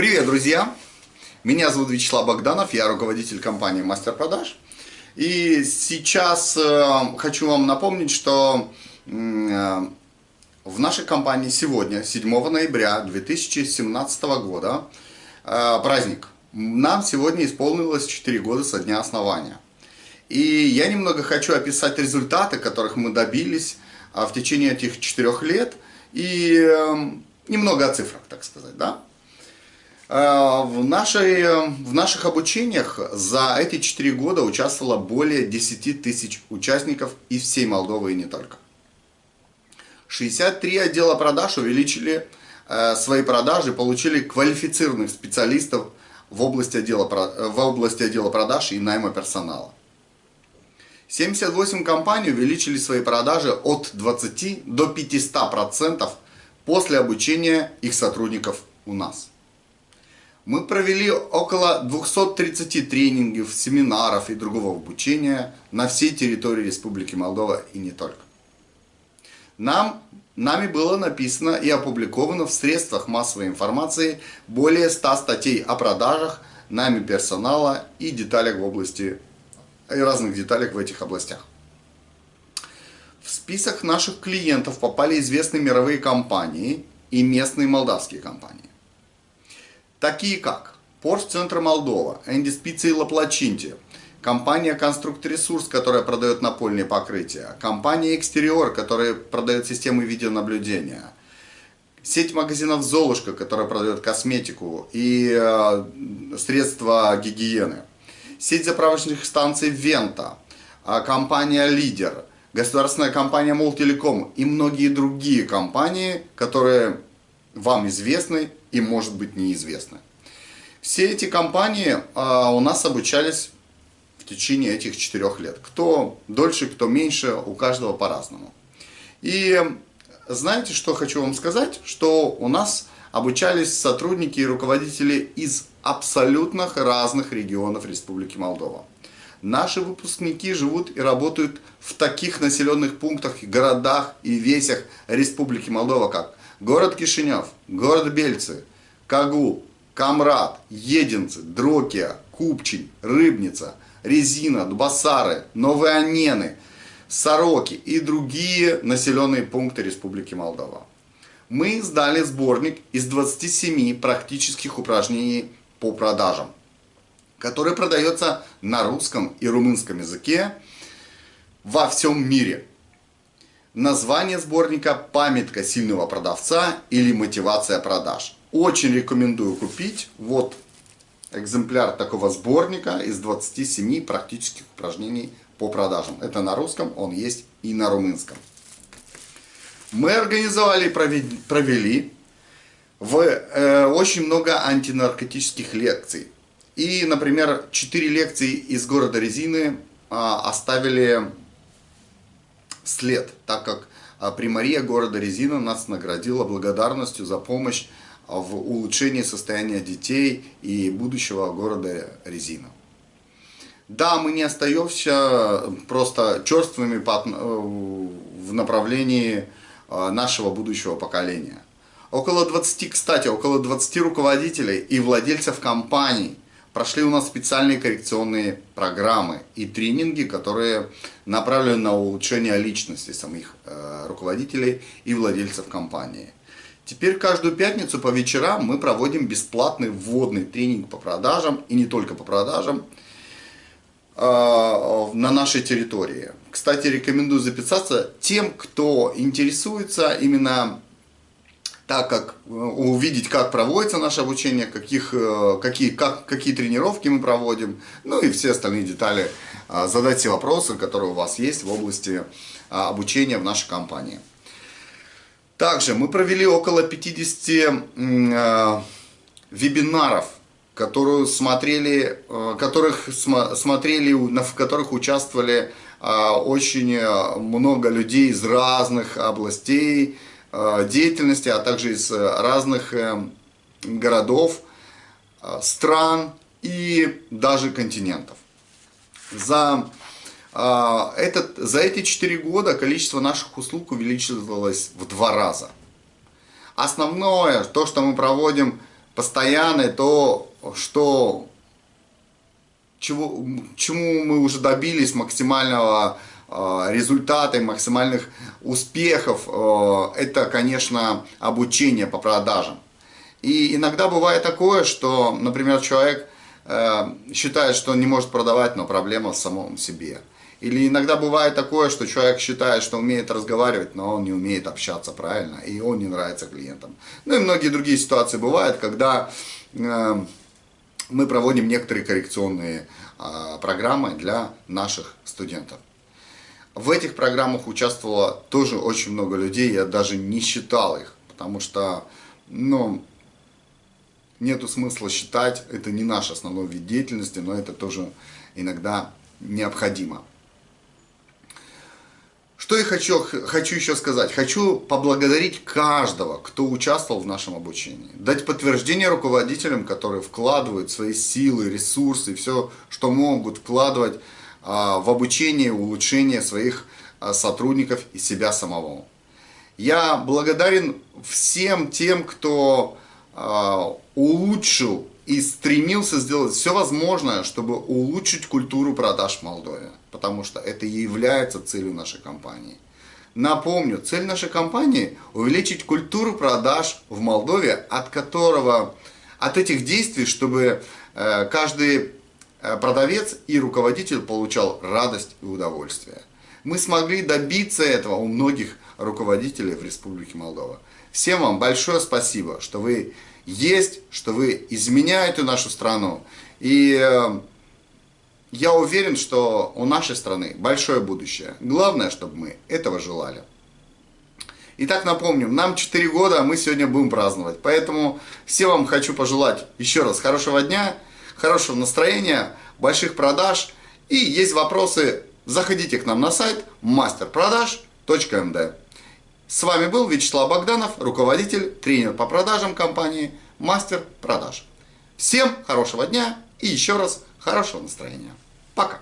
Привет, друзья! Меня зовут Вячеслав Богданов, я руководитель компании Мастер Продаж. И сейчас э, хочу вам напомнить, что э, в нашей компании сегодня, 7 ноября 2017 года, э, праздник. Нам сегодня исполнилось 4 года со дня основания. И я немного хочу описать результаты, которых мы добились в течение этих 4 лет. И немного о цифрах, так сказать, да? Э, в, нашей, в наших обучениях за эти 4 года участвовало более 10 тысяч участников из всей Молдовы и не только. 63 отдела продаж увеличили э, свои продажи, получили квалифицированных специалистов в области отдела, в области отдела продаж и найма персонала. 78 компаний увеличили свои продажи от 20 до 500% после обучения их сотрудников у нас. Мы провели около 230 тренингов, семинаров и другого обучения на всей территории Республики Молдова и не только. Нам, нами было написано и опубликовано в средствах массовой информации более 100 статей о продажах, нами персонала и деталях в области, и разных деталях в этих областях. В список наших клиентов попали известные мировые компании и местные молдавские компании такие как Порт Центр Молдова, Энди Спицы и Лаплачинти, компания Конструкт Ресурс, которая продает напольные покрытия, компания Экстериор, которая продает системы видеонаблюдения, сеть магазинов Золушка, которая продает косметику и э, средства гигиены, сеть заправочных станций Вента, э, компания Лидер, государственная компания Молтелеком и многие другие компании, которые вам известны и может быть неизвестны. Все эти компании а, у нас обучались в течение этих четырех лет. Кто дольше, кто меньше, у каждого по-разному. И знаете, что хочу вам сказать? Что у нас обучались сотрудники и руководители из абсолютно разных регионов Республики Молдова. Наши выпускники живут и работают в таких населенных пунктах, городах и весях Республики Молдова, как город Кишинев, город Бельцы, Кагул, Камрад, Единцы, Дрокия, Купчень, Рыбница, Резина, Дубасары, Новые Анены, Сороки и другие населенные пункты Республики Молдова. Мы сдали сборник из 27 практических упражнений по продажам, который продается на русском и румынском языке во всем мире. Название сборника «Памятка сильного продавца» или «Мотивация продаж». Очень рекомендую купить. Вот экземпляр такого сборника из 27 практических упражнений по продажам. Это на русском, он есть и на румынском. Мы организовали и провели в, э, очень много антинаркотических лекций. И, например, 4 лекции из города Резины э, оставили след, так как а, примария города Резина нас наградила благодарностью за помощь в улучшении состояния детей и будущего города Резина. Да, мы не остаемся просто черствыми в направлении а, нашего будущего поколения. Около 20, кстати, около 20 руководителей и владельцев компаний – прошли у нас специальные коррекционные программы и тренинги, которые направлены на улучшение личности самих э, руководителей и владельцев компании. Теперь каждую пятницу по вечерам мы проводим бесплатный вводный тренинг по продажам и не только по продажам э, на нашей территории. Кстати, рекомендую записаться тем, кто интересуется именно так как э, увидеть, как проводится наше обучение, каких, э, какие, как, какие тренировки мы проводим, ну и все остальные детали, а, задать все вопросы, которые у вас есть в области обучения в нашей компании. Также мы провели около 50 э, вебинаров, которые смотрели, которых смотрели, в которых участвовали очень много людей из разных областей, Э, деятельности, а также из э, разных э, городов, стран и даже континентов. За, этот, за эти 4 года количество наших услуг увеличилось в два раза. Основное, то, что мы проводим постоянное, то, что чего, чему мы уже добились максимального э, результата и максимальных успехов, э, это, конечно, обучение по продажам. И иногда бывает такое, что, например, человек э, считает, что он не может продавать, но проблема в самом себе. Или иногда бывает такое, что человек считает, что умеет разговаривать, но он не умеет общаться правильно, и он не нравится клиентам. Ну и многие другие ситуации бывают, когда мы проводим некоторые коррекционные э, программы для наших студентов. В этих программах участвовало тоже очень много людей, я даже не считал их, потому что, ну, нету смысла считать, это не наш основной вид деятельности, но это тоже иногда необходимо. Что я хочу, хочу еще сказать? Хочу поблагодарить каждого, кто участвовал в нашем обучении. Дать подтверждение руководителям, которые вкладывают свои силы, ресурсы, все, что могут вкладывать в обучение, улучшение своих а, сотрудников и себя самого. Я благодарен всем тем, кто а, улучшил и стремился сделать все возможное, чтобы улучшить культуру продаж в Молдове, потому что это и является целью нашей компании. Напомню, цель нашей компании – увеличить культуру продаж в Молдове, от которого, от этих действий, чтобы э, каждый продавец и руководитель получал радость и удовольствие. Мы смогли добиться этого у многих руководителей в Республике Молдова. Всем вам большое спасибо, что вы есть, что вы изменяете нашу страну. И э, я уверен, что у нашей страны большое будущее. Главное, чтобы мы этого желали. Итак, напомним, нам 4 года, а мы сегодня будем праздновать. Поэтому всем вам хочу пожелать еще раз хорошего дня, хорошего настроения, больших продаж. И есть вопросы, заходите к нам на сайт masterproдаж.md. С вами был Вячеслав Богданов, руководитель, тренер по продажам компании «Мастер продаж». Всем хорошего дня и еще раз хорошего настроения. Пока!